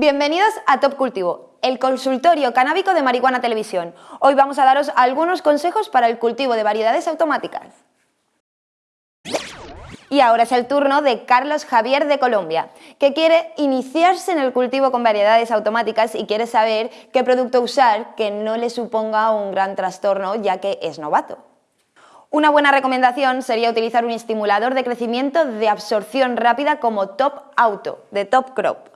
Bienvenidos a Top Cultivo, el consultorio canábico de Marihuana Televisión. Hoy vamos a daros algunos consejos para el cultivo de variedades automáticas. Y ahora es el turno de Carlos Javier de Colombia, que quiere iniciarse en el cultivo con variedades automáticas y quiere saber qué producto usar que no le suponga un gran trastorno ya que es novato. Una buena recomendación sería utilizar un estimulador de crecimiento de absorción rápida como Top Auto, de Top Crop.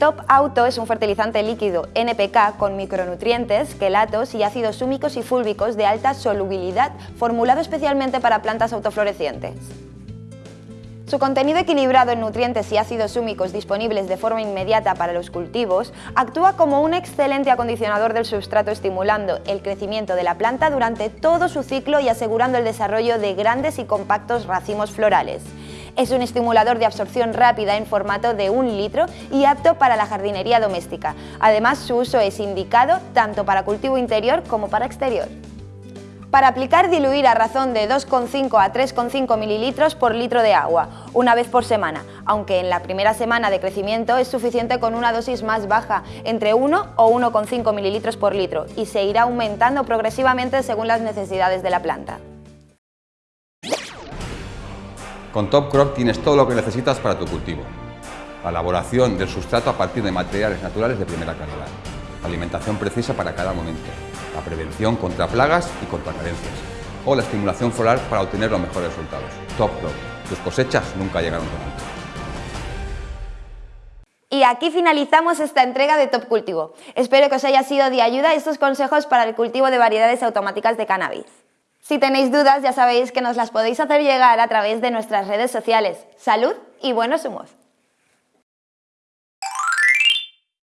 Top Auto es un fertilizante líquido NPK con micronutrientes, quelatos y ácidos húmicos y fúlbicos de alta solubilidad formulado especialmente para plantas autoflorecientes. Su contenido equilibrado en nutrientes y ácidos húmicos disponibles de forma inmediata para los cultivos actúa como un excelente acondicionador del sustrato estimulando el crecimiento de la planta durante todo su ciclo y asegurando el desarrollo de grandes y compactos racimos florales. Es un estimulador de absorción rápida en formato de un litro y apto para la jardinería doméstica. Además, su uso es indicado tanto para cultivo interior como para exterior. Para aplicar, diluir a razón de 2,5 a 3,5 mililitros por litro de agua, una vez por semana, aunque en la primera semana de crecimiento es suficiente con una dosis más baja, entre 1 o 1,5 mililitros por litro, y se irá aumentando progresivamente según las necesidades de la planta. Con Top Crop tienes todo lo que necesitas para tu cultivo. La elaboración del sustrato a partir de materiales naturales de primera calidad. Alimentación precisa para cada momento la prevención contra plagas y contra carencias, o la estimulación floral para obtener los mejores resultados. Top Crop. Tus cosechas nunca llegaron tan alto. Y aquí finalizamos esta entrega de Top Cultivo. Espero que os haya sido de ayuda estos consejos para el cultivo de variedades automáticas de cannabis. Si tenéis dudas ya sabéis que nos las podéis hacer llegar a través de nuestras redes sociales. ¡Salud y buenos humos!